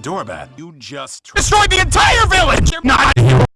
Dorbat, you just destroyed the entire village! You're Not